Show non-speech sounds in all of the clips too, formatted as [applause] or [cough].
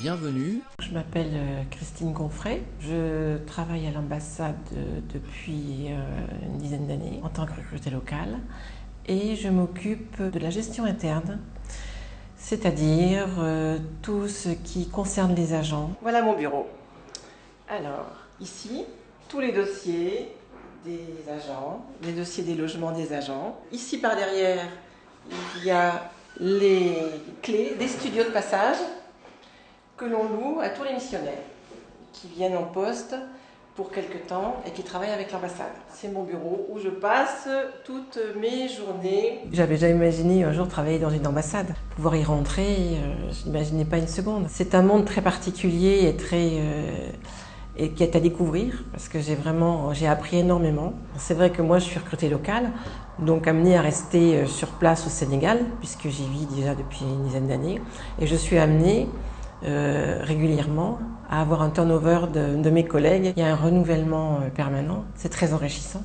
Bienvenue. Je m'appelle euh, Christine Gonfray. Je travaille à l'ambassade euh, depuis euh, une dizaine d'années en tant que recrutée locale et je m'occupe de la gestion interne, c'est-à-dire tout ce qui concerne les agents. Voilà mon bureau. Alors, ici, tous les dossiers des agents, les dossiers des logements des agents. Ici, par derrière, il y a les clés des studios de passage que l'on loue à tous les missionnaires qui viennent en poste pour quelque temps et qui travaillent avec l'ambassade. C'est mon bureau où je passe toutes mes journées. J'avais jamais imaginé un jour travailler dans une ambassade. Pouvoir y rentrer, euh, je n'imaginais pas une seconde. C'est un monde très particulier et très... Euh, et qui est à découvrir parce que j'ai vraiment j'ai appris énormément. C'est vrai que moi je suis recrutée locale, donc amenée à rester euh, sur place au Sénégal puisque j'y vis déjà depuis une dizaine d'années et je suis amenée euh, régulièrement à avoir un turnover de, mes collègues. Il y a un renouvellement euh, permanent. C'est très enrichissant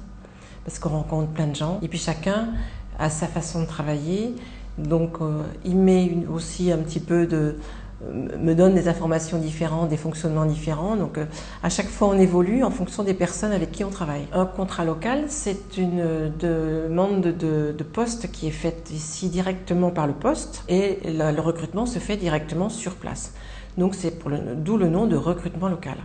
parce qu'on rencontre plein de gens et puis chacun a sa façon de travailler. Donc il met aussi un petit peu de me donne des informations différentes, des fonctionnements différents. Donc à chaque fois on évolue en fonction des personnes avec qui on travaille. Un contrat local, c'est une demande de, poste qui est faite ici directement par le poste et le recrutement se fait directement sur place. Donc c'est d'où le nom de recrutement local.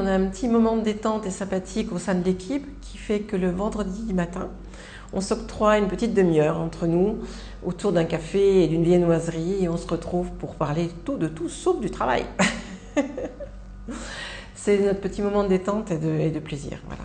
On a un petit moment de détente et sympathique au sein de l'équipe qui fait que le vendredi matin, on s'octroie une petite demi-heure entre nous autour d'un café et d'une viennoiserie et on se retrouve pour parler tout de tout sauf du travail. [laughs] C'est notre petit moment de détente et de, et de plaisir. Voilà.